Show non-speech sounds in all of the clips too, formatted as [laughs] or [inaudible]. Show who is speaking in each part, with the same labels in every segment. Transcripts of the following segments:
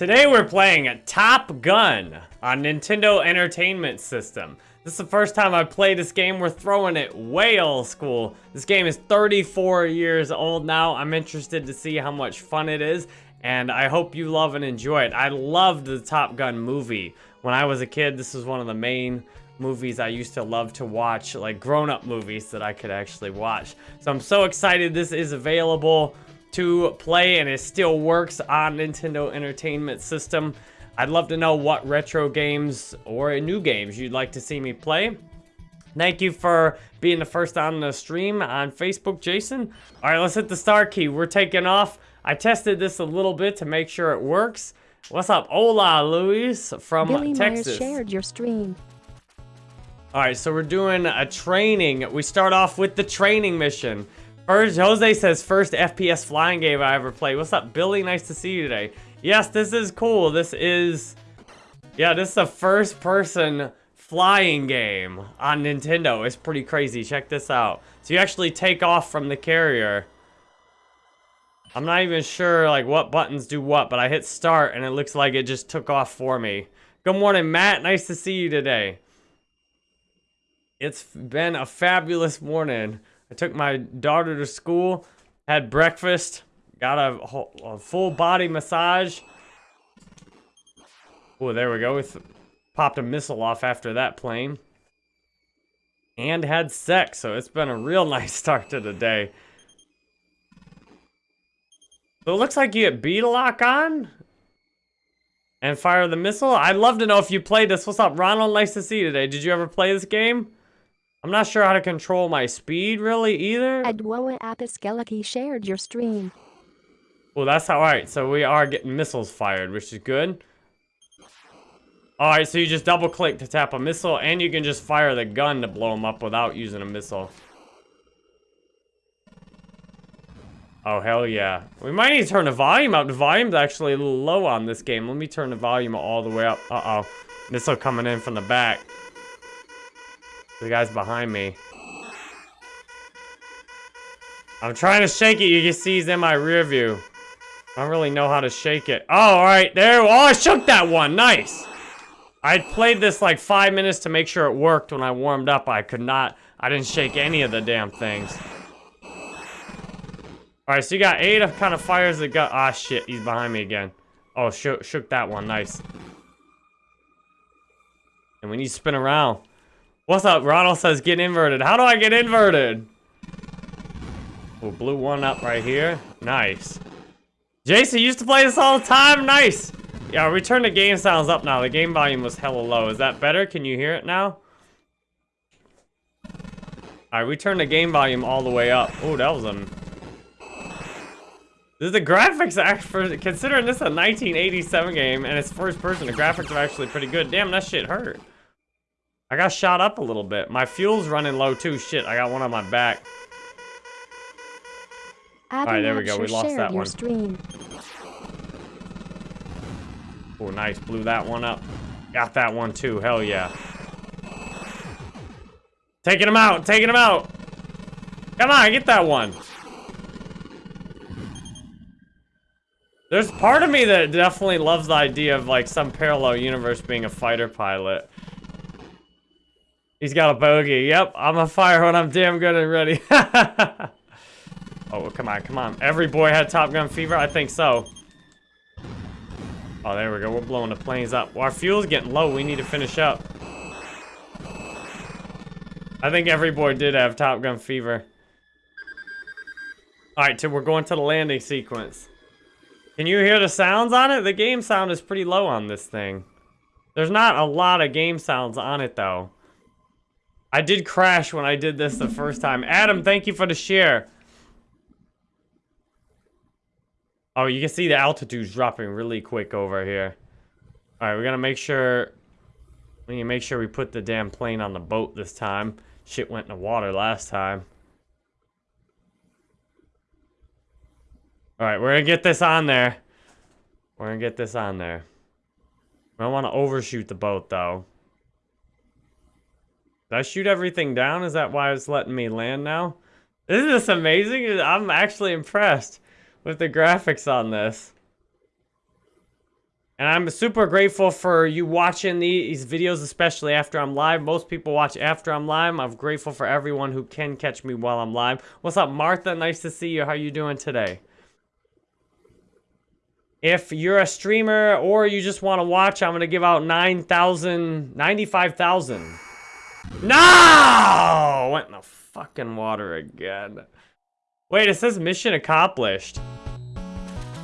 Speaker 1: Today we're playing Top Gun on Nintendo Entertainment System. This is the first time I've played this game. We're throwing it way old school. This game is 34 years old now. I'm interested to see how much fun it is, and I hope you love and enjoy it. I loved the Top Gun movie. When I was a kid, this was one of the main movies I used to love to watch, like grown-up movies that I could actually watch. So I'm so excited this is available to play and it still works on Nintendo Entertainment System. I'd love to know what retro games or new games you'd like to see me play. Thank you for being the first on the stream on Facebook, Jason. All right, let's hit the star key. We're taking off. I tested this a little bit to make sure it works. What's up? Hola, Luis from
Speaker 2: Billy
Speaker 1: Texas.
Speaker 2: Myers shared your stream.
Speaker 1: All right, so we're doing a training. We start off with the training mission. First, Jose says, first FPS flying game I ever played. What's up, Billy? Nice to see you today. Yes, this is cool. This is, yeah, this is a first-person flying game on Nintendo. It's pretty crazy. Check this out. So you actually take off from the carrier. I'm not even sure, like, what buttons do what, but I hit start, and it looks like it just took off for me. Good morning, Matt. Nice to see you today. It's been a fabulous morning. I took my daughter to school, had breakfast, got a, a full body massage. Oh, there we go. We popped a missile off after that plane. And had sex, so it's been a real [laughs] nice start to the day. So it looks like you get to lock on. And fire the missile. I'd love to know if you played this. What's up, Ronald? Nice to see you today. Did you ever play this game? I'm not sure how to control my speed really either.
Speaker 2: Adwoa Apiskelaki shared your stream.
Speaker 1: Well, that's all right. So we are getting missiles fired, which is good. All right, so you just double click to tap a missile and you can just fire the gun to blow them up without using a missile. Oh, hell yeah. We might need to turn the volume up. The volume's actually a little low on this game. Let me turn the volume all the way up. Uh-oh. Missile coming in from the back. The guy's behind me. I'm trying to shake it. You can see he's in my rear view. I don't really know how to shake it. Oh, all right. There. Oh, I shook that one. Nice. I played this like five minutes to make sure it worked when I warmed up. I could not. I didn't shake any of the damn things. All right, so you got eight of kind of fires that got. Ah, shit. He's behind me again. Oh, shook, shook that one. Nice. And when you spin around. What's up? Ronald says get inverted. How do I get inverted? Oh, blew one up right here. Nice. Jason used to play this all the time. Nice. Yeah, return the game sounds up now. The game volume was hella low. Is that better? Can you hear it now? Alright, we turned the game volume all the way up. Oh, that was a... The graphics, for considering this is a 1987 game and it's first person, the graphics are actually pretty good. Damn, that shit hurt. I got shot up a little bit. My fuel's running low too. Shit, I got one on my back. Alright, there we go. We lost that one. Stream. Oh, nice. Blew that one up. Got that one too. Hell yeah. Taking him out. Taking him out. Come on, get that one. There's part of me that definitely loves the idea of like some parallel universe being a fighter pilot. He's got a bogey. Yep, I'm a fire when I'm damn good and ready. [laughs] oh, come on, come on. Every boy had Top Gun fever? I think so. Oh, there we go. We're blowing the planes up. Well, our fuel's getting low. We need to finish up. I think every boy did have Top Gun fever. Alright, so we're going to the landing sequence. Can you hear the sounds on it? The game sound is pretty low on this thing. There's not a lot of game sounds on it, though. I did crash when I did this the first time. Adam, thank you for the share. Oh, you can see the altitude's dropping really quick over here. Alright, we're gonna make sure... We need to make sure we put the damn plane on the boat this time. Shit went in the water last time. Alright, we're gonna get this on there. We're gonna get this on there. We don't want to overshoot the boat, though. Did I shoot everything down? Is that why it's letting me land now? Isn't this amazing? I'm actually impressed with the graphics on this. And I'm super grateful for you watching these videos, especially after I'm live. Most people watch after I'm live. I'm grateful for everyone who can catch me while I'm live. What's up, Martha? Nice to see you. How are you doing today? If you're a streamer or you just want to watch, I'm going to give out 9,000, 95,000. No! Went in the fucking water again. Wait, it says mission accomplished.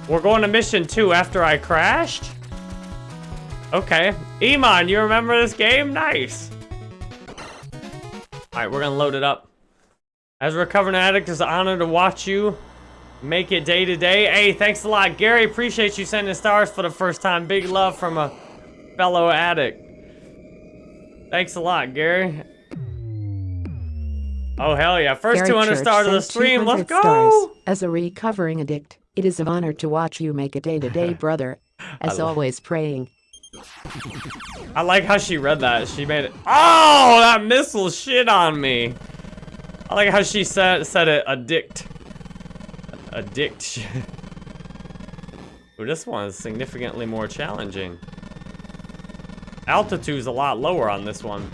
Speaker 1: We're going to mission two after I crashed? Okay. Iman, you remember this game? Nice. Alright, we're gonna load it up. As a recovering addict, it's an honor to watch you make it day to day. Hey, thanks a lot. Gary, appreciate you sending stars for the first time. Big love from a fellow addict. Thanks a lot, Gary. Oh, hell yeah. First
Speaker 2: Gary
Speaker 1: 200
Speaker 2: Church
Speaker 1: stars of the stream. Let's
Speaker 2: 200 stars.
Speaker 1: go.
Speaker 2: As a recovering addict, it is an honor to watch you make it day to day, [laughs] brother. As always, praying.
Speaker 1: I like how she read that. She made it. Oh, that missile shit on me. I like how she said said it. Addict. Addict. [laughs] Ooh, this one is significantly more challenging. Altitude's a lot lower on this one.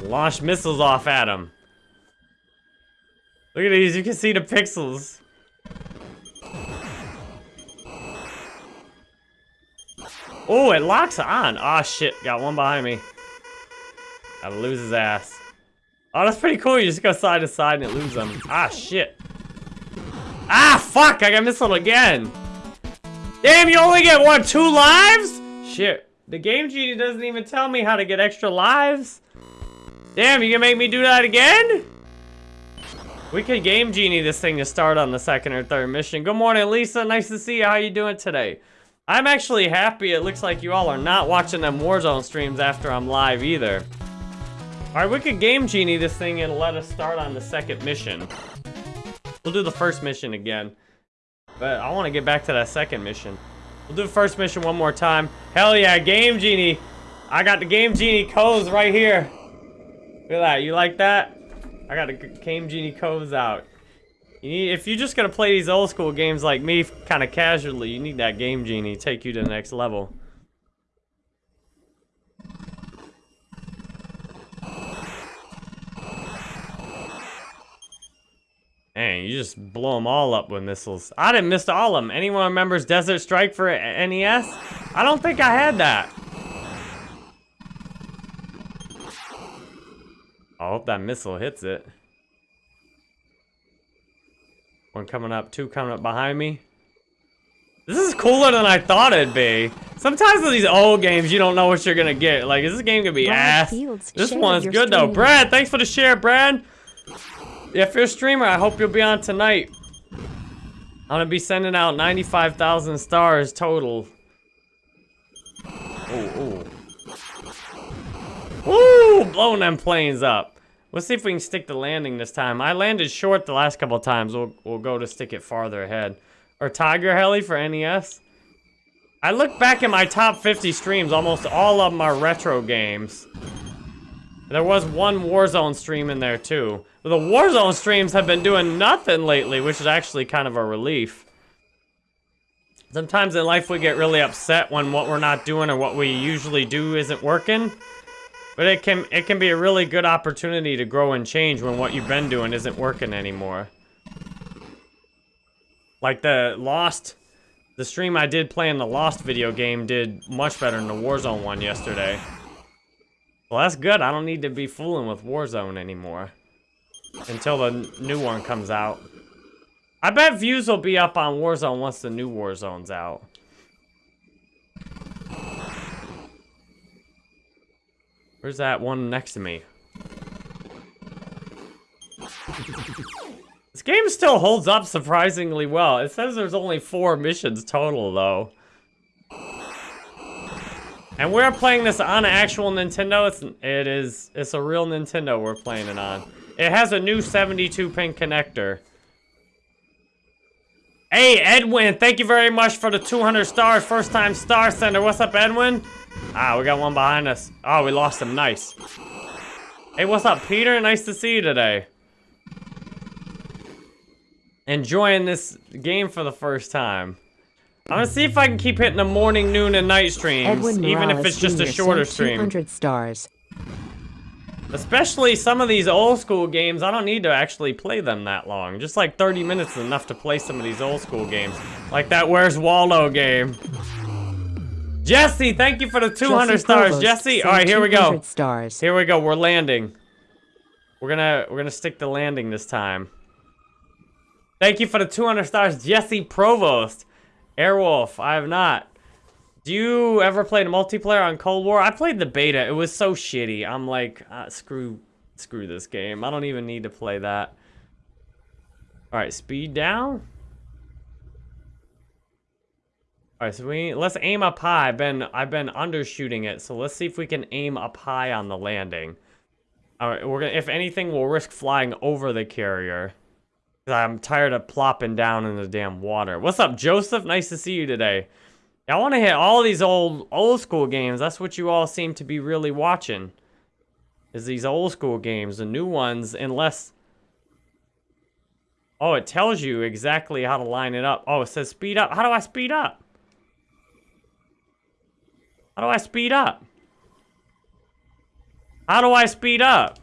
Speaker 1: Launch missiles off at him. Look at these, you can see the pixels. Oh, it locks on. Ah, shit. Got one behind me. Gotta lose his ass. Oh, that's pretty cool. You just go side to side and it loses them. Ah, shit. Ah, fuck. I got missiled again. Damn, you only get, what, two lives? Shit. The Game Genie doesn't even tell me how to get extra lives. Damn, you gonna make me do that again? We could Game Genie this thing to start on the second or third mission. Good morning, Lisa. Nice to see you. How you doing today? I'm actually happy it looks like you all are not watching them Warzone streams after I'm live either. Alright, we could Game Genie this thing and let us start on the second mission. We'll do the first mission again. But I want to get back to that second mission. We'll do the first mission one more time. Hell yeah, Game Genie. I got the Game Genie codes right here. Look at that. You like that? I got the Game Genie codes out. You need, if you're just gonna play these old school games like me, kind of casually, you need that Game Genie to take you to the next level. Man, you just blow them all up with missiles. I didn't miss all of them. Anyone remembers Desert Strike for NES? I don't think I had that. I hope that missile hits it. One coming up, two coming up behind me. This is cooler than I thought it'd be. Sometimes with these old games, you don't know what you're gonna get. Like, is this game gonna be
Speaker 2: Brad
Speaker 1: ass?
Speaker 2: Fields
Speaker 1: This one's good though. Brad, thanks for the share, Brad. If you're a streamer, I hope you'll be on tonight. I'm gonna be sending out 95,000 stars total. Oh, oh. Woo! Blowing them planes up. Let's see if we can stick the landing this time. I landed short the last couple times. We'll, we'll go to stick it farther ahead. Or Tiger Heli for NES. I look back at my top 50 streams. Almost all of them are retro games. There was one Warzone stream in there too. But the Warzone streams have been doing nothing lately, which is actually kind of a relief. Sometimes in life we get really upset when what we're not doing or what we usually do isn't working. But it can it can be a really good opportunity to grow and change when what you've been doing isn't working anymore. Like the Lost, the stream I did playing the Lost video game did much better than the Warzone one yesterday. Well, that's good. I don't need to be fooling with Warzone anymore. Until the new one comes out. I bet views will be up on Warzone once the new Warzone's out. Where's that one next to me? This game still holds up surprisingly well. It says there's only four missions total, though. And we're playing this on an actual Nintendo. It's, it is, it's a real Nintendo we're playing it on. It has a new 72 pin connector. Hey, Edwin, thank you very much for the 200 stars. First time star sender. What's up, Edwin? Ah, we got one behind us. Oh, we lost him. Nice. Hey, what's up, Peter? Nice to see you today. Enjoying this game for the first time. I'm gonna see if I can keep hitting the morning, noon, and night streams,
Speaker 2: Edwin
Speaker 1: even if it's just a
Speaker 2: Jr.
Speaker 1: shorter
Speaker 2: sent
Speaker 1: stream.
Speaker 2: 200 stars.
Speaker 1: Especially some of these old school games, I don't need to actually play them that long. Just like 30 minutes is enough to play some of these old school games. Like that Where's Waldo game. Jesse, thank you for the 200
Speaker 2: Jesse
Speaker 1: stars.
Speaker 2: Provost
Speaker 1: Jesse, all right, here we go.
Speaker 2: 200 stars.
Speaker 1: Here we go. We're landing. We're gonna we're gonna stick the landing this time. Thank you for the 200 stars, Jesse Provost. Airwolf, I have not. Do you ever play multiplayer on Cold War? I played the beta. It was so shitty. I'm like, ah, screw, screw this game. I don't even need to play that. All right, speed down. All right, so we let's aim up high. I've been I've been undershooting it, so let's see if we can aim up high on the landing. All right, we're gonna if anything, we'll risk flying over the carrier. I'm tired of plopping down in the damn water. What's up, Joseph? Nice to see you today. I want to hit all these old old school games. That's what you all seem to be really watching. Is these old school games, the new ones, unless. Oh, it tells you exactly how to line it up. Oh, it says speed up. How do I speed up? How do I speed up? How do I speed up?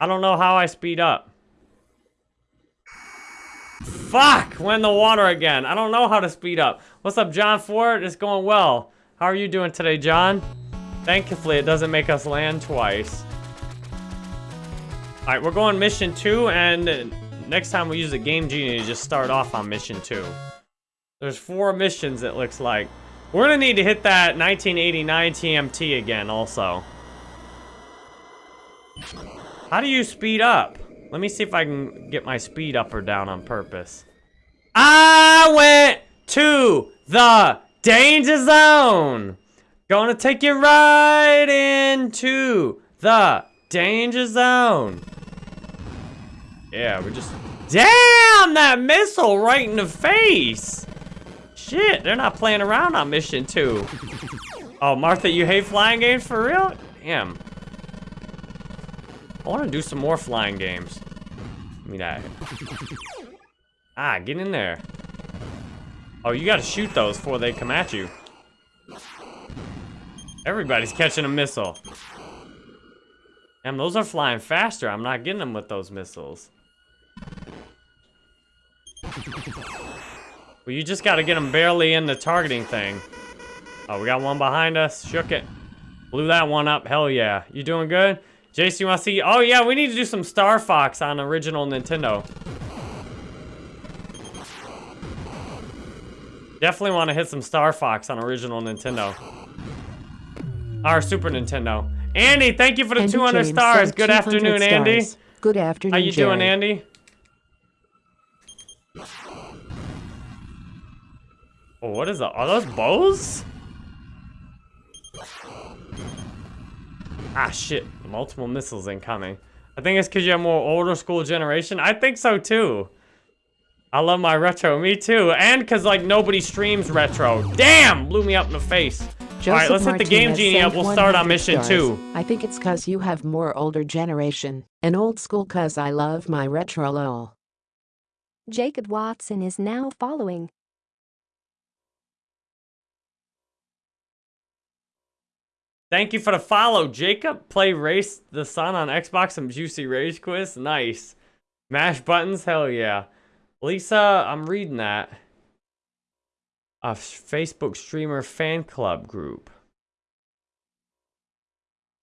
Speaker 1: I don't know how I speed up. Fuck! We're in the water again. I don't know how to speed up. What's up, John Ford? It's going well. How are you doing today, John? Thankfully, it doesn't make us land twice. Alright, we're going mission two, and next time we use the Game Genie to just start off on mission two. There's four missions, it looks like. We're gonna need to hit that 1989 TMT again, also. How do you speed up? Let me see if I can get my speed up or down on purpose. I went to the danger zone. Gonna take you right into the danger zone. Yeah, we're just... Damn, that missile right in the face. Shit, they're not playing around on mission two. Oh, Martha, you hate flying games for real? Damn. I want to do some more flying games. Give me that. Ah, get in there. Oh, you gotta shoot those before they come at you. Everybody's catching a missile. Damn, those are flying faster. I'm not getting them with those missiles. Well, you just gotta get them barely in the targeting thing. Oh, we got one behind us. Shook it. Blew that one up. Hell yeah. You doing good? Jason, you want to see? Oh, yeah, we need to do some Star Fox on original Nintendo. Definitely want to hit some Star Fox on original Nintendo. Our Super Nintendo. Andy, thank you for the
Speaker 2: Andy
Speaker 1: 200
Speaker 2: James
Speaker 1: stars. Good
Speaker 2: 200
Speaker 1: afternoon, Andy.
Speaker 2: Good afternoon,
Speaker 1: How you doing, Andy? Oh, what is that? Are those bows? Ah, shit. Multiple missiles incoming. I think it's because you have more older school generation. I think so, too. I love my retro. Me, too. And because, like, nobody streams retro. Damn! Blew me up in the face. All right, let's hit the Game
Speaker 2: Martinez
Speaker 1: Genie up. We'll start on mission
Speaker 2: stars.
Speaker 1: two.
Speaker 2: I think it's cause you have more older generation. And old school cause I love my retro lol.
Speaker 3: Jacob Watson is now following.
Speaker 1: Thank you for the follow, Jacob. Play Race the Sun on Xbox. Some juicy rage quiz. Nice. Mash buttons. Hell yeah. Lisa, I'm reading that. A Facebook streamer fan club group.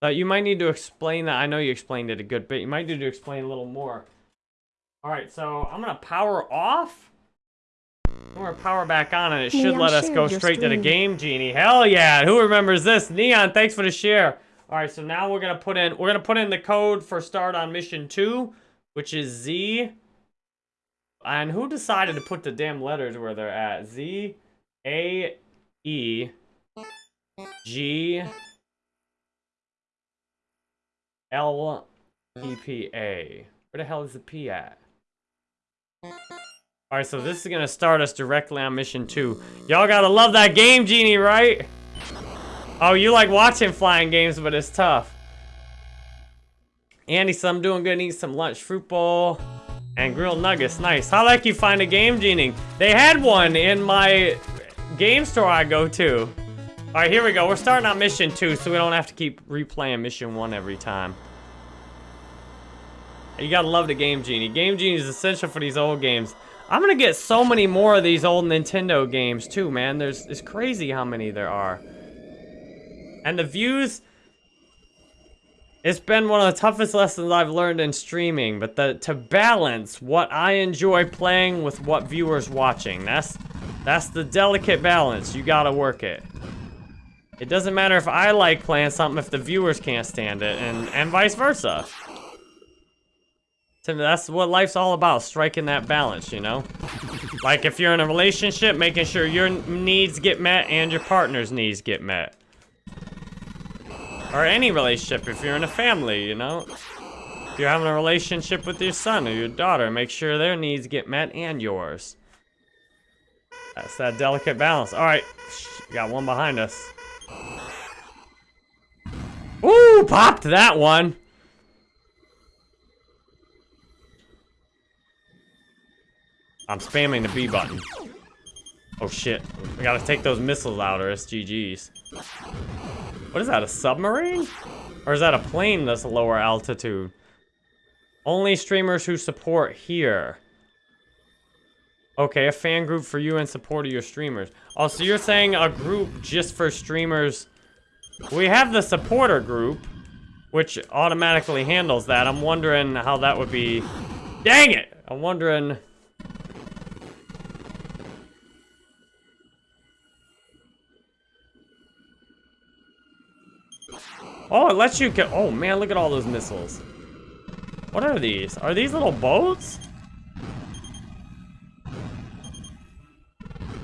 Speaker 1: Uh, you might need to explain that. I know you explained it a good bit. You might need to explain a little more. All right, so I'm gonna power off. Gonna power back on, and it should
Speaker 3: Neon
Speaker 1: let us go straight to the game genie. Hell yeah! Who remembers this? Neon, thanks for the share. All right, so now we're gonna put in we're gonna put in the code for start on mission two, which is Z. And who decided to put the damn letters where they're at? Z, A, E, G, L, E, P, A. Where the hell is the P at? Alright, so this is gonna start us directly on mission two. Y'all gotta love that game, Genie, right? Oh, you like watching flying games, but it's tough. Andy, so I'm doing good. Eat some lunch. Fruit bowl and grilled nuggets. Nice. How like you find a game genie? They had one in my game store I go to. All right, here we go. We're starting on mission two, so we don't have to keep replaying mission one every time. You gotta love the Game Genie. Game Genie is essential for these old games. I'm gonna get so many more of these old Nintendo games too, man. There's it's crazy how many there are. And the views, it's been one of the toughest lessons I've learned in streaming, but the to balance what I enjoy playing with what viewers watching. That's that's the delicate balance. You gotta work it. It doesn't matter if I like playing something if the viewers can't stand it, and, and vice versa. That's what life's all about, striking that balance, you know? Like if you're in a relationship, making sure your needs get met and your partner's needs get met. Or any relationship, if you're in a family, you know? If you're having a relationship with your son or your daughter, make sure their needs get met and yours. That's that delicate balance. All right, got one behind us. Ooh, popped that one. I'm spamming the B button. Oh shit. I gotta take those missiles out or SGGs. What is that, a submarine? Or is that a plane that's lower altitude? Only streamers who support here. Okay, a fan group for you and support of your streamers. Oh, so you're saying a group just for streamers. We have the supporter group, which automatically handles that. I'm wondering how that would be... Dang it! I'm wondering... Oh, it lets you get... Oh, man, look at all those missiles. What are these? Are these little boats?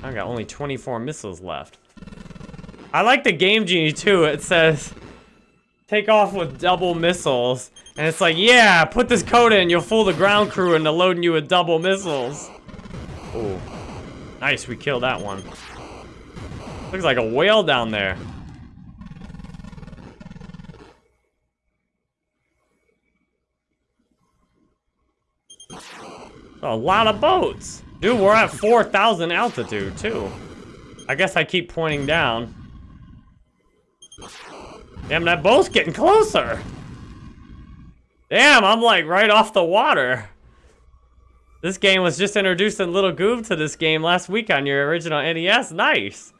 Speaker 1: I got only 24 missiles left. I like the Game Genie, too. It says, take off with double missiles. And it's like, yeah, put this code in. You'll fool the ground crew into loading you with double missiles. Oh, nice. We killed that one. Looks like a whale down there. A lot of boats. Dude, we're at 4,000 altitude, too. I guess I keep pointing down. Damn, that boat's getting closer. Damn, I'm like right off the water. This game was just introducing Little Goob to this game last week on your original NES. Nice.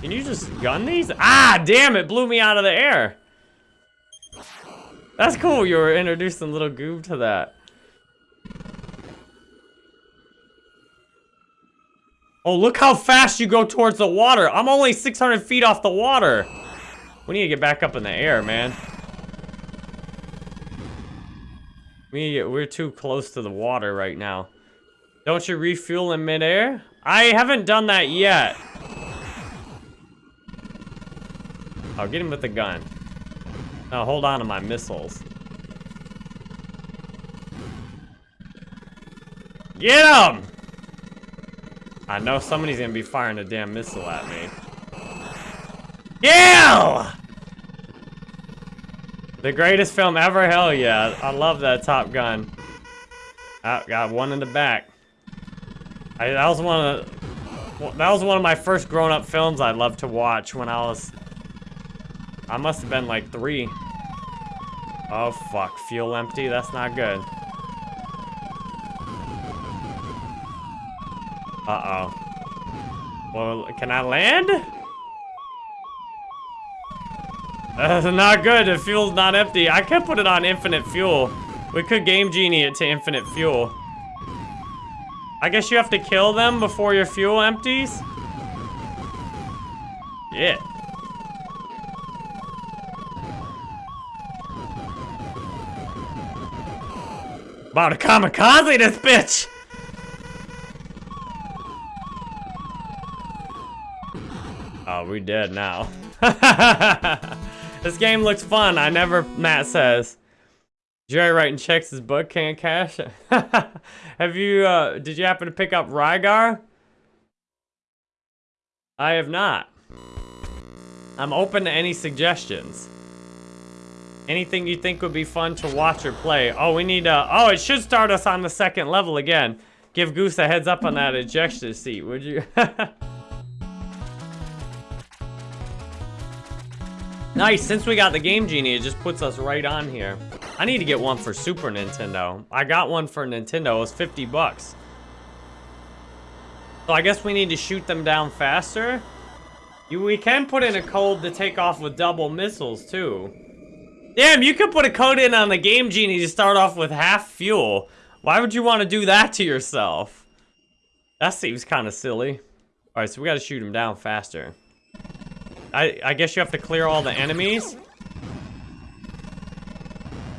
Speaker 1: Can you just gun these? Ah, damn, it blew me out of the air. That's cool, you were introducing Little Goob to that. Oh, look how fast you go towards the water. I'm only 600 feet off the water. We need to get back up in the air, man. We get, we're too close to the water right now. Don't you refuel in midair? I haven't done that yet. I'll get him with the gun. Now hold on to my missiles. Get him! I know somebody's gonna be firing a damn missile at me. Kill! The greatest film ever, hell yeah. I love that Top Gun. I got one in the back. I, that was one of the, that was one of my first grown-up films I loved to watch when I was I must have been like three. Oh, fuck. Fuel empty? That's not good. Uh-oh. Well, can I land? That's not good. The fuel's not empty. I could put it on infinite fuel. We could Game Genie it to infinite fuel. I guess you have to kill them before your fuel empties? Yeah. About to kamikaze this bitch! Oh, we dead now. [laughs] this game looks fun. I never, Matt says. Jerry writing checks his book can't cash. [laughs] Have you, uh, did you happen to pick up Rygar? I have not. I'm open to any suggestions. Anything you think would be fun to watch or play. Oh, we need to... Oh, it should start us on the second level again. Give Goose a heads up on that ejection seat, would you? [laughs] nice, since we got the Game Genie, it just puts us right on here. I need to get one for Super Nintendo. I got one for Nintendo, it was 50 bucks. So I guess we need to shoot them down faster. You, we can put in a code to take off with double missiles, too. Damn, you could put a code in on the Game Genie to start off with half fuel. Why would you want to do that to yourself? That seems kind of silly. Alright, so we gotta shoot him down faster. I, I guess you have to clear all the enemies?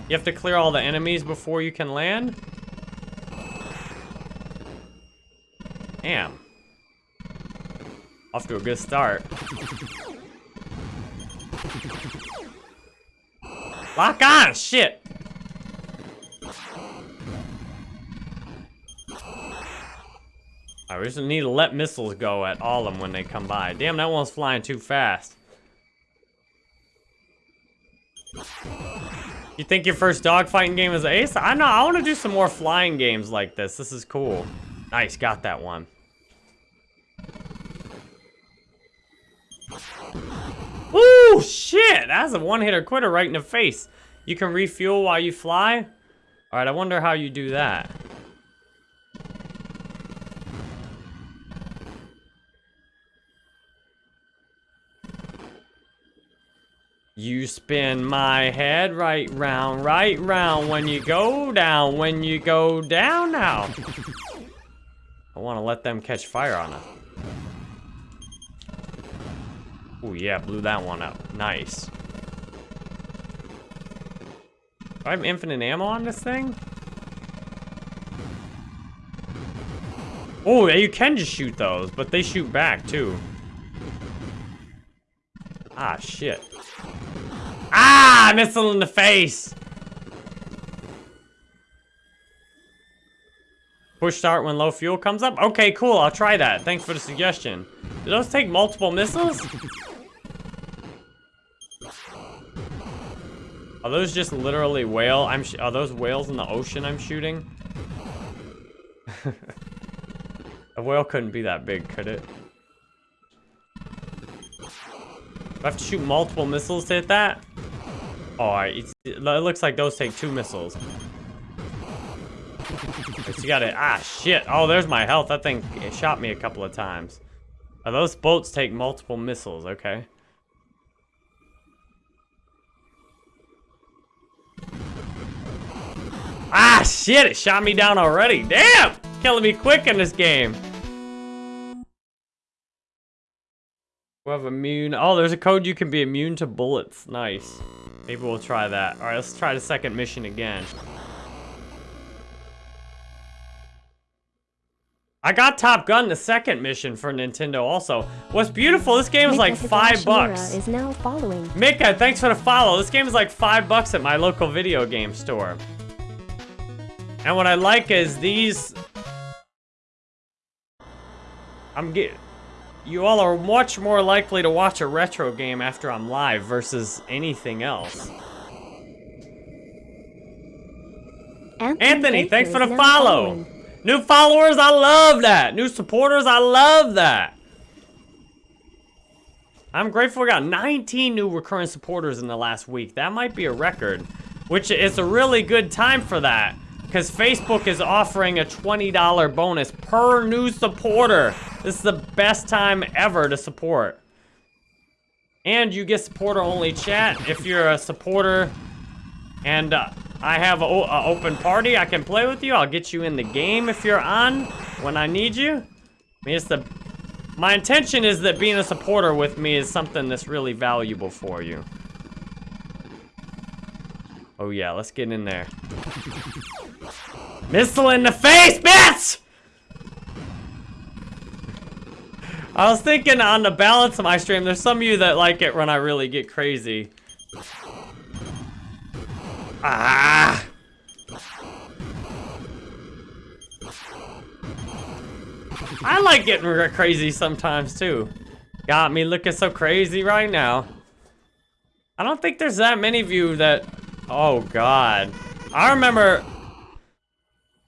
Speaker 1: You have to clear all the enemies before you can land? Damn. Off to a good start. Lock on! Shit! I just need to let missiles go at all of them when they come by. Damn, that one's flying too fast. You think your first dogfighting game is ace? I know, I want to do some more flying games like this. This is cool. Nice, got that one. Woo! Shit! That's a one-hitter quitter right in the face. You can refuel while you fly? Alright, I wonder how you do that. You spin my head right round, right round when you go down, when you go down now. I want to let them catch fire on us. Oh yeah, blew that one up. Nice. I have infinite ammo on this thing? Oh, yeah, you can just shoot those, but they shoot back too. Ah, shit. Ah, missile in the face. Push start when low fuel comes up? Okay, cool, I'll try that. Thanks for the suggestion. Do those take multiple missiles? Are those just literally whale? I'm are those whales in the ocean I'm shooting? [laughs] A whale couldn't be that big, could it? Do I have to shoot multiple missiles to hit that? Oh, it looks like those take two missiles. You gotta, ah, shit. Oh, there's my health. That thing it shot me a couple of times. Those boats take multiple missiles, okay. Ah, shit, it shot me down already. Damn! Killing me quick in this game. We have immune. Oh, there's a code you can be immune to bullets. Nice. Maybe we'll try that. All right, let's try the second mission again. I got Top Gun, the second mission for Nintendo also. What's beautiful, this game is like five bucks.
Speaker 3: is now following.
Speaker 1: Mika, thanks for the follow. This game is like five bucks at my local video game store. And what I like is these... I'm getting you all are much more likely to watch a retro game after I'm live versus anything else.
Speaker 3: Anthony,
Speaker 1: Anthony thanks for the follow.
Speaker 3: following.
Speaker 1: New followers, I love that. New supporters, I love that. I'm grateful we got 19 new recurring supporters in the last week. That might be a record, which is a really good time for that because Facebook is offering a $20 bonus per new supporter. This is the best time ever to support. And you get supporter-only chat if you're a supporter and uh, I have an open party. I can play with you. I'll get you in the game if you're on when I need you. I mean, it's the... My intention is that being a supporter with me is something that's really valuable for you. Oh yeah, let's get in there. Missile in the face, bitch! I was thinking on the balance of my stream, there's some of you that like it when I really get crazy. Ah! I like getting crazy sometimes too. Got me looking so crazy right now. I don't think there's that many of you that... Oh, God. I remember...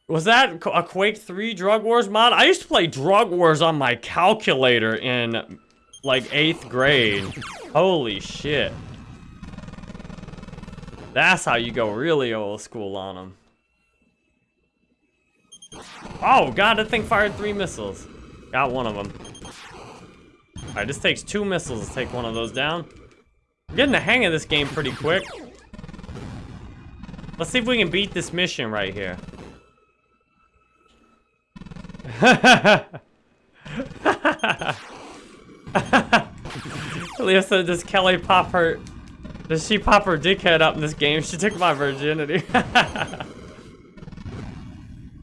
Speaker 1: Was that a Quake 3 Drug Wars mod? I used to play Drug Wars on my calculator in, like, 8th grade. Holy shit. That's how you go really old school on them. Oh, God, that thing fired three missiles. Got one of them. Alright, this takes two missiles to take one of those down. I'm getting the hang of this game pretty quick. Let's see if we can beat this mission right here. [laughs] Said, does Kelly pop her... Does she pop her dickhead up in this game? She took my virginity. [laughs]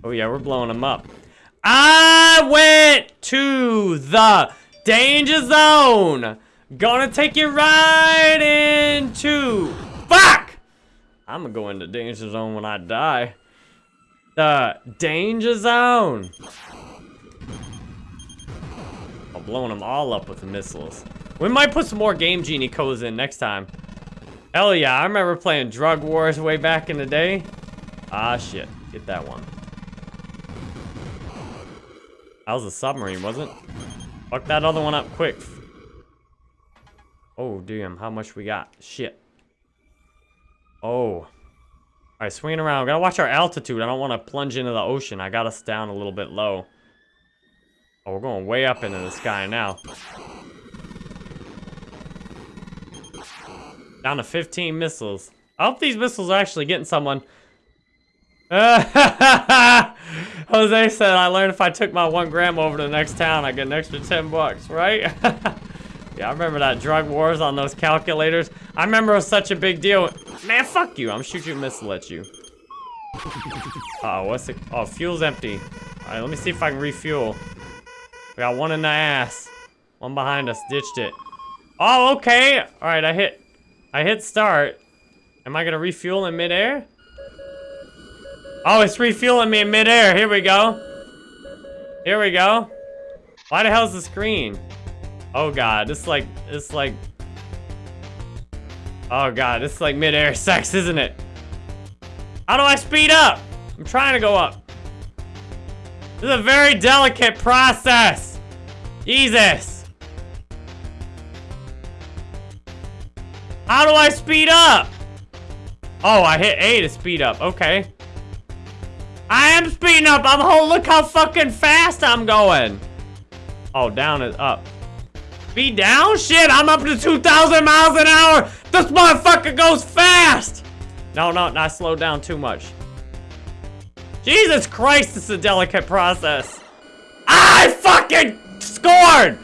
Speaker 1: oh yeah, we're blowing them up. I went to the danger zone. Gonna take you right into... Fuck! I'm gonna go into danger zone when I die. The danger zone. Blowing them all up with the missiles. We might put some more Game Genie codes in next time. Hell yeah, I remember playing Drug Wars way back in the day. Ah, shit. Get that one. That was a submarine, wasn't it? Fuck that other one up quick. Oh, damn. How much we got? Shit. Oh. Alright, swinging around. Gotta watch our altitude. I don't want to plunge into the ocean. I got us down a little bit low. Oh, we're going way up into the sky now. Down to 15 missiles. I hope these missiles are actually getting someone. [laughs] Jose said, I learned if I took my one gram over to the next town, I get an extra 10 bucks, right? [laughs] yeah, I remember that drug wars on those calculators. I remember it was such a big deal. Man, fuck you. I'm shooting a missile at you. Uh oh, what's it? Oh, fuel's empty. All right, let me see if I can refuel. We got one in the ass. One behind us, ditched it. Oh, okay. All right, I hit, I hit start. Am I gonna refuel in midair? Oh, it's refueling me in midair. Here we go. Here we go. Why the hell's the screen? Oh god, it's like, it's like... Oh god, it's like midair sex, isn't it? How do I speed up? I'm trying to go up. This is a very delicate process. Jesus. How do I speed up? Oh, I hit A to speed up. Okay. I am speeding up. I'm whole. Look how fucking fast I'm going. Oh, down is up. Speed down? Shit, I'm up to 2,000 miles an hour. This motherfucker goes fast. No, no, not slow down too much. Jesus Christ, it's a delicate process. I fucking scored.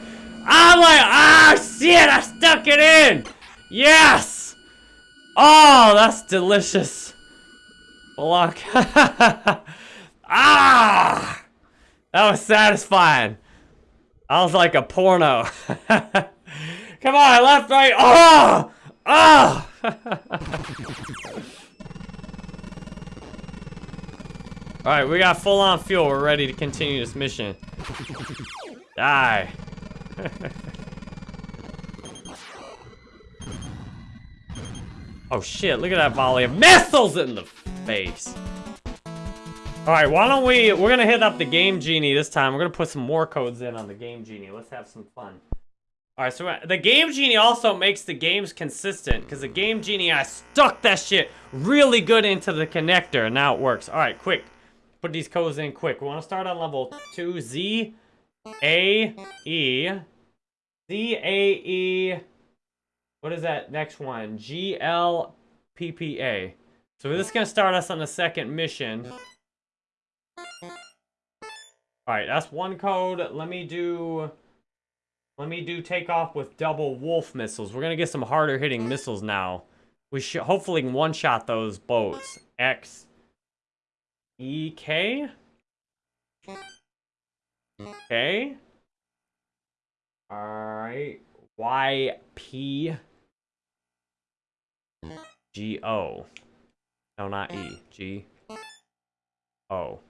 Speaker 1: I'm like, ah, shit, I stuck it in. Yes. Oh, that's delicious. Block. [laughs] ah! That was satisfying. I was like a porno. [laughs] Come on, left, right. Oh! Oh! [laughs] Alright, we got full on fuel. We're ready to continue this mission. Die. [laughs] oh shit, look at that volley of missiles in the face. All right, why don't we, we're gonna hit up the Game Genie this time. We're gonna put some more codes in on the Game Genie. Let's have some fun. All right, so uh, the Game Genie also makes the games consistent because the Game Genie, I stuck that shit really good into the connector and now it works. All right, quick. Put these codes in quick. We wanna start on level two, Z, A, E, Z, A, E, what is that next one? G, L, P, P, A. So this is gonna start us on the second mission. Alright, that's one code. Let me do... Let me do takeoff with double wolf missiles. We're gonna get some harder hitting missiles now. We should hopefully one-shot those boats. X... E... K? Okay. Alright. Y... P... G... O. No, not E. G. O.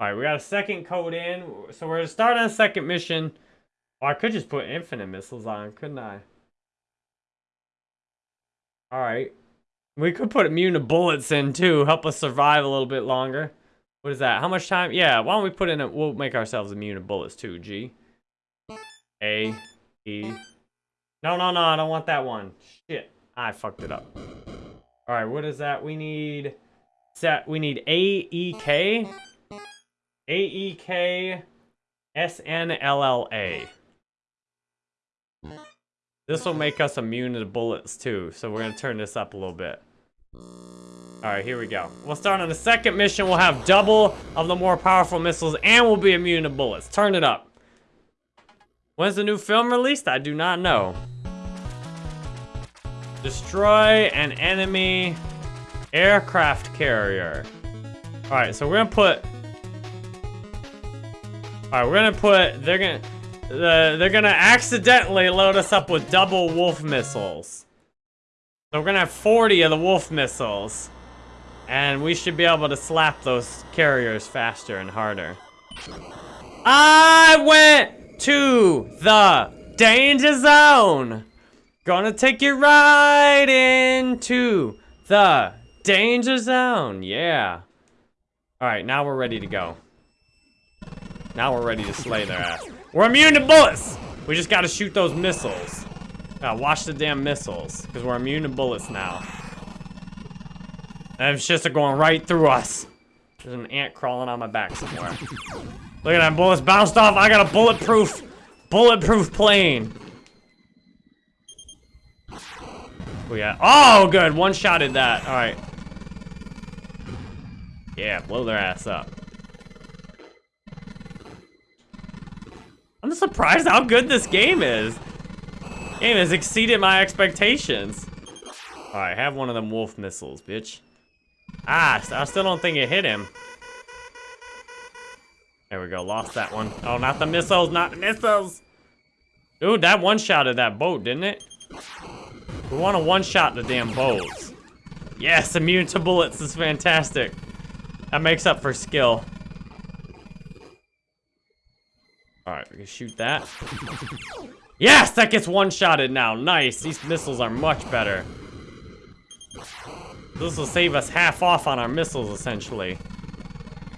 Speaker 1: Alright, we got a second code in. So we're gonna start on a second mission. Oh, I could just put infinite missiles on, couldn't I? Alright. We could put immune to bullets in too, help us survive a little bit longer. What is that? How much time? Yeah, why don't we put in a, we'll make ourselves immune to bullets too, G. A, E. No, no, no, I don't want that one. Shit, I fucked it up. Alright, what is that? We need, set, we need A, E, K. A, E, K, S, N, L, L, A. This will make us immune to bullets too, so we're gonna turn this up a little bit. Alright, here we go. We'll start on the second mission. We'll have double of the more powerful missiles, and we'll be immune to bullets. Turn it up. When's the new film released? I do not know. Destroy an enemy aircraft carrier. Alright, so we're gonna put... Alright, we're gonna put... They're gonna... The, they're gonna accidentally load us up with double wolf missiles. So we're gonna have 40 of the wolf missiles. And we should be able to slap those carriers faster and harder. I went to the danger zone. Gonna take you right into the danger zone. Yeah. Alright, now we're ready to go. Now we're ready to slay their ass. We're immune to bullets! We just gotta shoot those missiles. Gotta watch the damn missiles, because we're immune to bullets now. And it's just going right through us. There's an ant crawling on my back somewhere. Look at that, bullets bounced off. I got a bulletproof, bulletproof plane. We got, oh, good, one-shotted that. All right. Yeah, blow their ass up. I'm surprised how good this game is. Game has exceeded my expectations. Alright, have one of them wolf missiles, bitch. Ah, I still don't think it hit him. There we go, lost that one. Oh, not the missiles, not the missiles! Dude, that one-shotted that boat, didn't it? We want to one-shot the damn boats. Yes, immune to bullets is fantastic. That makes up for skill. Alright, we can shoot that. Yes, that gets one-shotted now. Nice. These missiles are much better. This will save us half off on our missiles, essentially.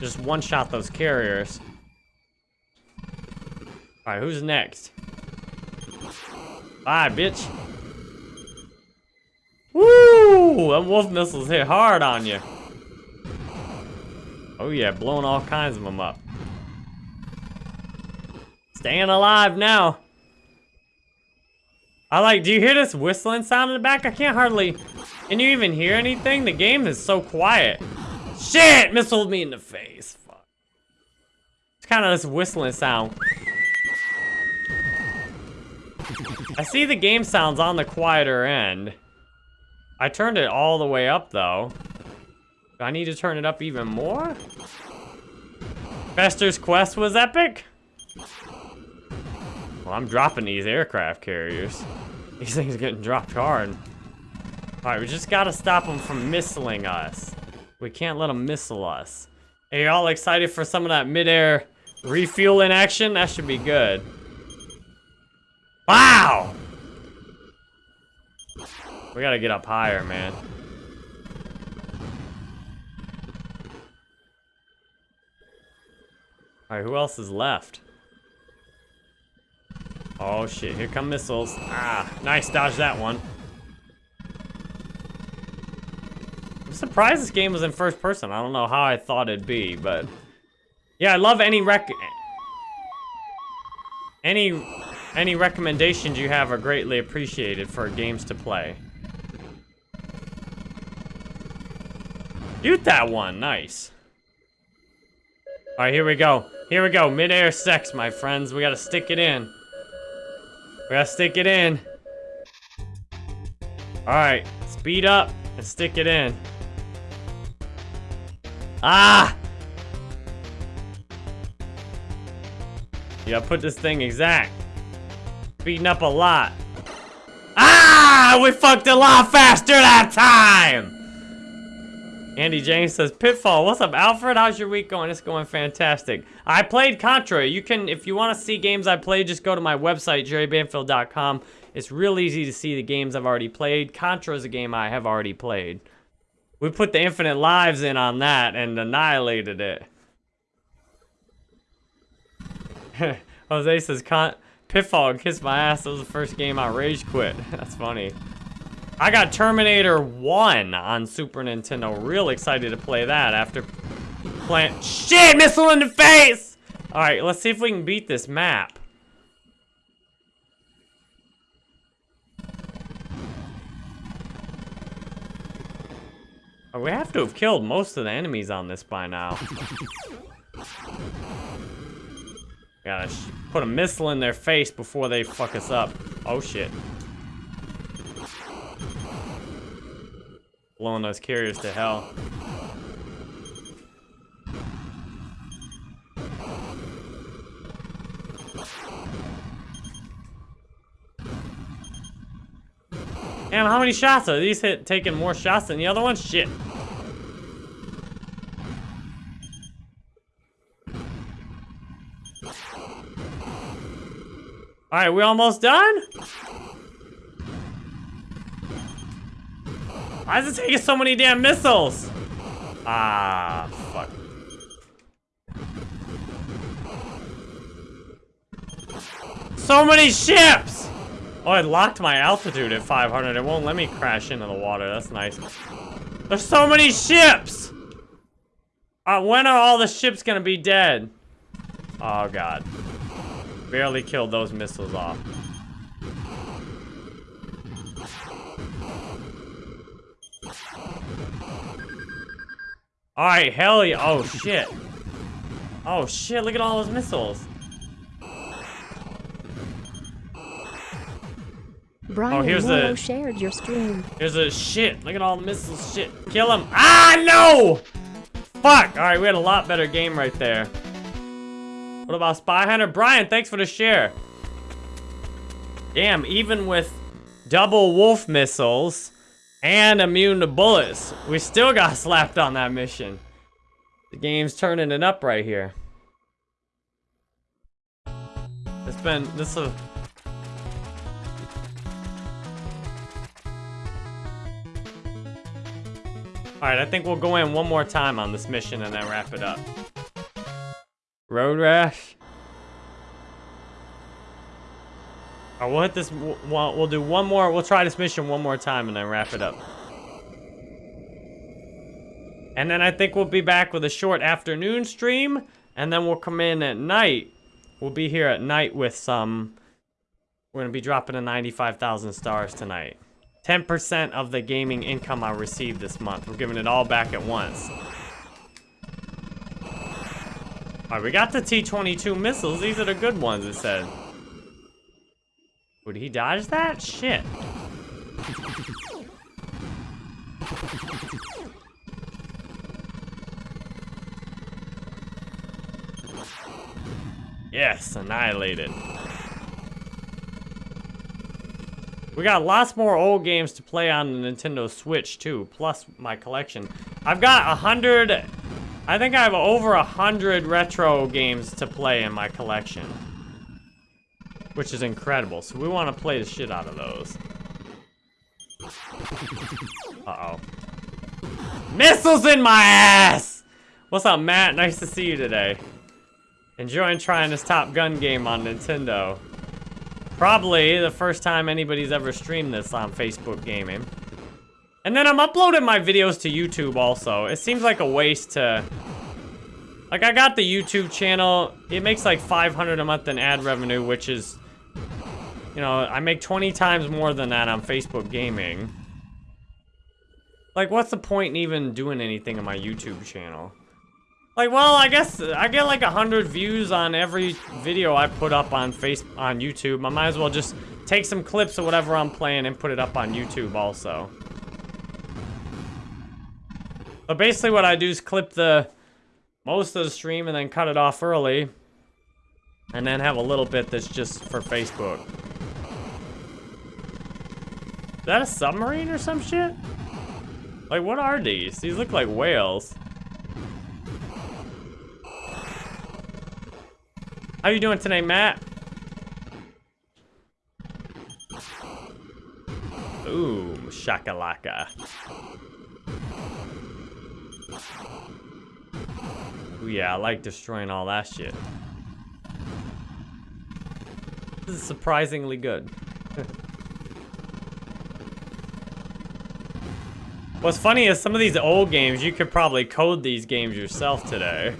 Speaker 1: Just one-shot those carriers. Alright, who's next? Bye, bitch. Woo! Them wolf missiles hit hard on you. Oh yeah, blowing all kinds of them up. Staying alive now. I like, do you hear this whistling sound in the back? I can't hardly, can you even hear anything? The game is so quiet. Shit, missiled me in the face. Fuck. It's kind of this whistling sound. I see the game sounds on the quieter end. I turned it all the way up though. Do I need to turn it up even more? Fester's quest was epic? Well, I'm dropping these aircraft carriers. These things are getting dropped hard. Alright, we just gotta stop them from missiling us. We can't let them missile us. Are y'all excited for some of that midair refueling action? That should be good. Wow! We gotta get up higher, man. Alright, who else is left? Oh shit, here come missiles. Ah, nice, dodge that one. Surprised this game was in first person. I don't know how I thought it'd be, but... Yeah, I love any rec... Any... Any recommendations you have are greatly appreciated for games to play. Shoot that one, nice. All right, here we go. Here we go, mid-air sex, my friends. We gotta stick it in. We gotta stick it in. Alright, speed up and stick it in. Ah! Gotta put this thing exact. Beating up a lot. Ah! We fucked a lot faster that time! Andy James says, Pitfall, what's up, Alfred? How's your week going? It's going fantastic. I played Contra. You can, if you want to see games I played, just go to my website, jerrybanfield.com. It's real easy to see the games I've already played. Contra is a game I have already played. We put the infinite lives in on that and annihilated it. [laughs] Jose says, Con Pitfall kissed my ass. That was the first game I rage quit. [laughs] That's funny. I got Terminator 1 on Super Nintendo. Real excited to play that after playing... Shit! Missile in the face! Alright, let's see if we can beat this map. Uh, we have to have killed most of the enemies on this by now. Gotta put a missile in their face before they fuck us up. Oh shit. blowing those carriers to hell. Damn, how many shots are these hit taking more shots than the other ones? Shit. Alright, we almost done? Why is it taking so many damn missiles? Ah, fuck. So many ships! Oh, it locked my altitude at 500. It won't let me crash into the water. That's nice. There's so many ships! Uh, when are all the ships gonna be dead? Oh, God. Barely killed those missiles off. Alright, hell yeah. Oh, shit. Oh, shit, look at all those missiles.
Speaker 3: Brian
Speaker 1: Oh, here's
Speaker 3: Morrow
Speaker 1: the-
Speaker 3: shared your stream.
Speaker 1: Here's a shit. Look at all the missiles. Shit. Kill him. Ah, no! Fuck. Alright, we had a lot better game right there. What about Spy Hunter? Brian, thanks for the share. Damn, even with double wolf missiles and immune to bullets, we still got [laughs] slapped on that mission. The game's turning it up right here. It's been, this is Alright, I think we'll go in one more time on this mission and then wrap it up. Road Rash. Alright, we'll hit this, we'll, we'll do one more, we'll try this mission one more time and then wrap it up. And then I think we'll be back with a short afternoon stream, and then we'll come in at night. We'll be here at night with some, we're gonna be dropping a 95,000 stars tonight. 10% of the gaming income I received this month. We're giving it all back at once. Alright, we got the T-22 missiles. These are the good ones, it said. Would he dodge that? Shit. Yes, annihilated. We got lots more old games to play on the Nintendo Switch too, plus my collection. I've got a hundred, I think I have over a hundred retro games to play in my collection. Which is incredible, so we want to play the shit out of those. [laughs] Uh-oh. Missiles in my ass! What's up, Matt? Nice to see you today. Enjoying trying this Top Gun game on Nintendo. Probably the first time anybody's ever streamed this on Facebook Gaming. And then I'm uploading my videos to YouTube also. It seems like a waste to... Like, I got the YouTube channel. It makes like 500 a month in ad revenue, which is... You know, I make 20 times more than that on Facebook Gaming. Like, what's the point in even doing anything on my YouTube channel? Like, well, I guess I get like a hundred views on every video I put up on face on YouTube. I might as well just take some clips of whatever I'm playing and put it up on YouTube also. But basically what I do is clip the most of the stream and then cut it off early. And then have a little bit that's just for Facebook. Is that a submarine or some shit? Like, what are these? These look like whales. How you doing today, Matt? Ooh, shakalaka. Ooh, yeah, I like destroying all that shit. This is surprisingly good. [laughs] What's funny is some of these old games, you could probably code these games yourself today.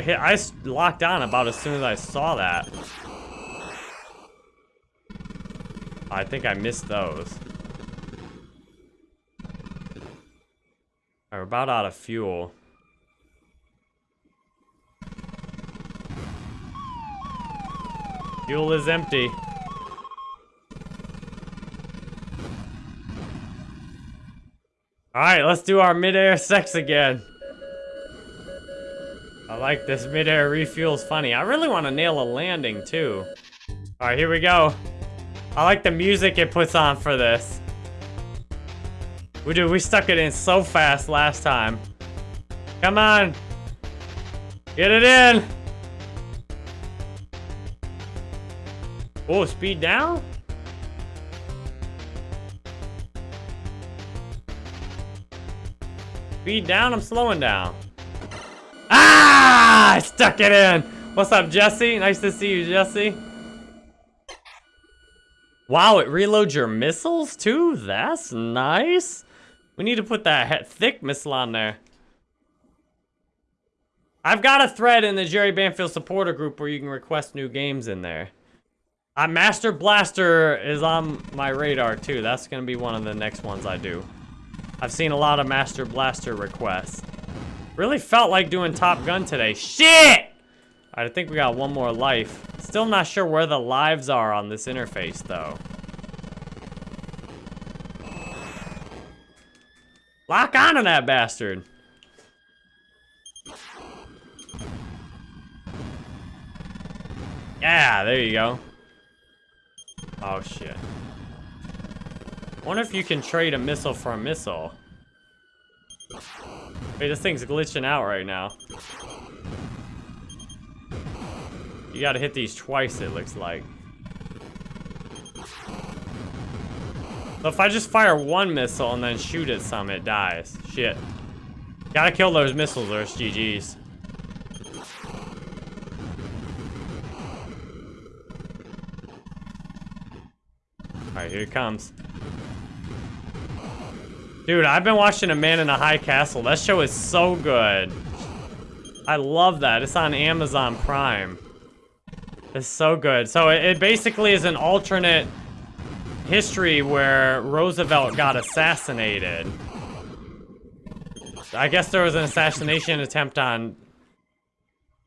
Speaker 1: I hit, I locked on about as soon as I saw that. I think I missed those. We're about out of fuel. Fuel is empty. Alright, let's do our midair sex again. I like this midair refuel's funny. I really want to nail a landing too. Alright, here we go. I like the music it puts on for this. We do, we stuck it in so fast last time. Come on. Get it in. Oh, speed down? Speed down, I'm slowing down. Ah! I stuck it in. What's up, Jesse? Nice to see you, Jesse. Wow, it reloads your missiles too? That's nice. We need to put that thick missile on there. I've got a thread in the Jerry Banfield supporter group where you can request new games in there. Uh, Master Blaster is on my radar too. That's going to be one of the next ones I do. I've seen a lot of Master Blaster requests. Really felt like doing Top Gun today. Shit! I think we got one more life. Still not sure where the lives are on this interface though. Lock on to that bastard. Yeah, there you go. Oh, shit. wonder if you can trade a missile for a missile. Wait, this thing's glitching out right now. You gotta hit these twice, it looks like. So if I just fire one missile and then shoot at some, it dies. Shit. Gotta kill those missiles or it's GG's. Alright, here it comes. Dude, I've been watching A Man in a High Castle. That show is so good. I love that. It's on Amazon Prime. It's so good. So it, basically is an alternate history where Roosevelt got assassinated. I guess there was an assassination attempt on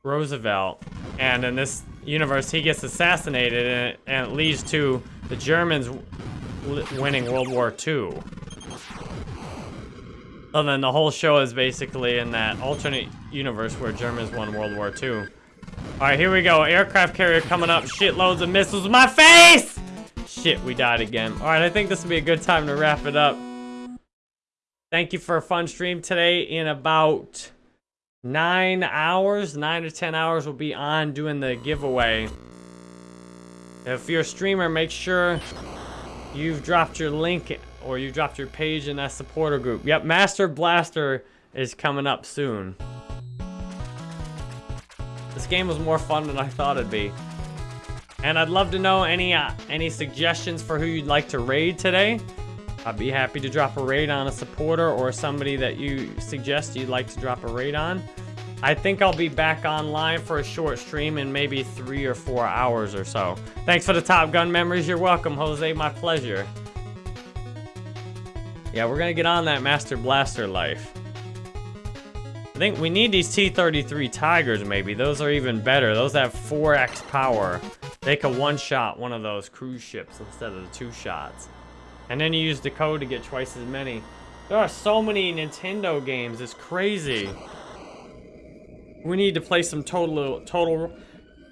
Speaker 1: Roosevelt, and in this universe, he gets assassinated, and it leads to the Germans winning World War II. And then the whole show is basically in that alternate universe where Germans won World War II. All right, here we go. Aircraft carrier coming up. Shitloads of missiles. In my face! Shit, we died again. All right, I think this will be a good time to wrap it up. Thank you for a fun stream today. In about nine hours, nine to 10 hours, we'll be on doing the giveaway. If you're a streamer, make sure you've dropped your link or you dropped your page in that supporter group. Yep, Master Blaster is coming up soon. This game was more fun than I thought it'd be. And I'd love to know any uh, any suggestions for who you'd like to raid today. I'd be happy to drop a raid on a supporter or somebody that you suggest you'd like to drop a raid on. I think I'll be back online for a short stream in maybe three or four hours or so. Thanks for the Top Gun memories. You're welcome, Jose. My pleasure. Yeah, we're gonna get on that Master Blaster life. I think we need these T-33 Tigers, maybe. Those are even better. Those have 4x power. They can one-shot one of those cruise ships instead of the two shots. And then you use the code to get twice as many. There are so many Nintendo games. It's crazy. We need to play some Total Total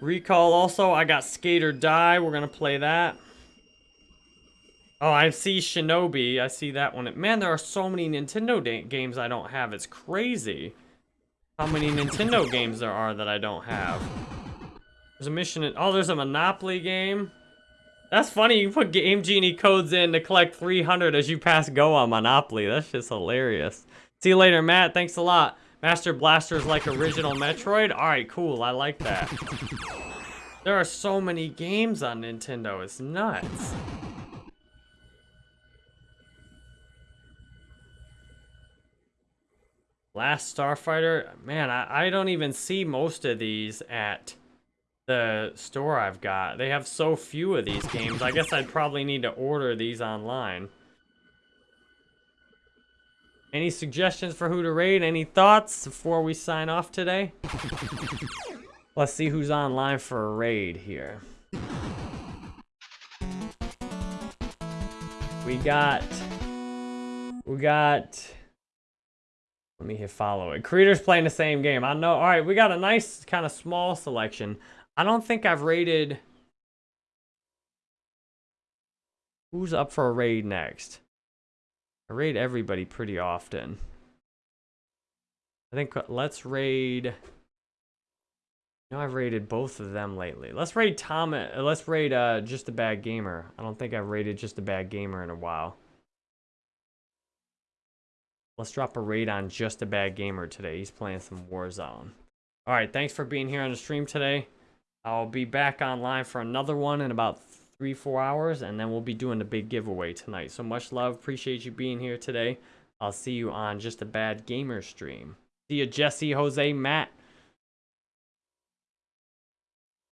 Speaker 1: Recall. Also, I got Skate or Die. We're gonna play that. Oh, I see Shinobi. I see that one. Man, there are so many Nintendo games I don't have. It's crazy how many Nintendo games there are that I don't have. There's a mission. In, oh, there's a Monopoly game. That's funny. You put Game Genie codes in to collect 300 as you pass go on Monopoly. That's just hilarious. See you later, Matt. Thanks a lot. Master Blaster's like original Metroid? Alright, cool. I like that. There are so many games on Nintendo. It's nuts. Last Starfighter? Man, I, I don't even see most of these at the store I've got. They have so few of these games. I guess I'd probably need to order these online. Any suggestions for who to raid? Any thoughts before we sign off today? [laughs] Let's see who's online for a raid here. We got... We got... Let me hit follow it. Creators playing the same game. I know. All right, we got a nice kind of small selection. I don't think I've raided... Who's up for a raid next? I raid everybody pretty often. I think uh, let's raid... No, I've raided both of them lately. Let's raid Tom. Uh, let's raid uh, Just a Bad Gamer. I don't think I've raided Just a Bad Gamer in a while. Let's drop a raid on Just a Bad Gamer today. He's playing some Warzone. Alright, thanks for being here on the stream today. I'll be back online for another one in about three, four hours, and then we'll be doing the big giveaway tonight. So much love. Appreciate you being here today. I'll see you on Just a Bad Gamer stream. See you, Jesse, Jose, Matt,